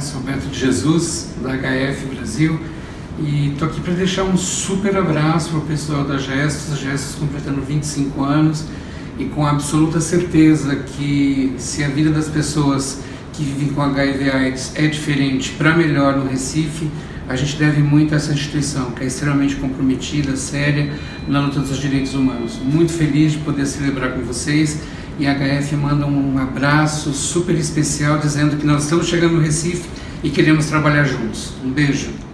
Sou Beto de Jesus, da HF Brasil, e estou aqui para deixar um super abraço para o pessoal da Gestos, Gestos completando 25 anos, e com absoluta certeza que se a vida das pessoas que vivem com HIV AIDS é diferente para melhor no Recife, a gente deve muito a essa instituição, que é extremamente comprometida, séria, na luta dos direitos humanos. Muito feliz de poder celebrar com vocês e a HF manda um abraço super especial dizendo que nós estamos chegando no Recife e queremos trabalhar juntos. Um beijo.